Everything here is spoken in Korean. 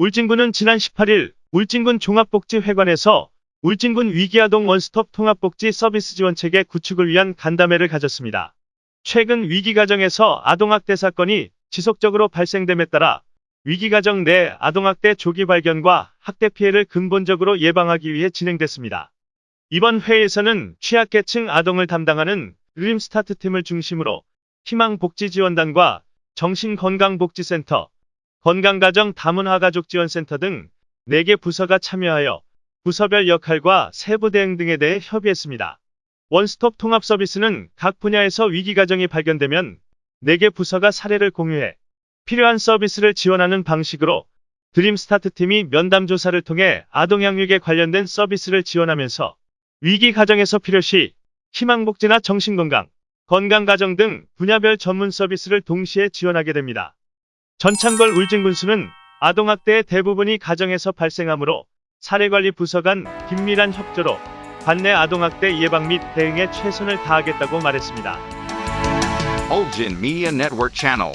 울진군은 지난 18일 울진군 종합복지회관에서 울진군 위기아동 원스톱 통합복지 서비스 지원체계 구축을 위한 간담회를 가졌습니다. 최근 위기가정에서 아동학대 사건이 지속적으로 발생됨에 따라 위기가정 내 아동학대 조기 발견과 학대 피해를 근본적으로 예방하기 위해 진행됐습니다. 이번 회의에서는 취약계층 아동을 담당하는 림스타트팀을 중심으로 희망복지지원단과 정신건강복지센터, 건강가정 다문화가족지원센터 등 4개 부서가 참여하여 부서별 역할과 세부 대응 등에 대해 협의했습니다. 원스톱 통합 서비스는 각 분야에서 위기 가정이 발견되면 4개 부서가 사례를 공유해 필요한 서비스를 지원하는 방식으로 드림스타트 팀이 면담 조사를 통해 아동 양육에 관련된 서비스를 지원하면서 위기 가정에서 필요시 희망복지나 정신건강, 건강가정 등 분야별 전문 서비스를 동시에 지원하게 됩니다. 전창걸 울진군수는 아동학대의 대부분이 가정에서 발생하므로 사례관리 부서 간 긴밀한 협조로 관내 아동학대 예방 및 대응에 최선을 다하겠다고 말했습니다. Ulgin Media Network Channel.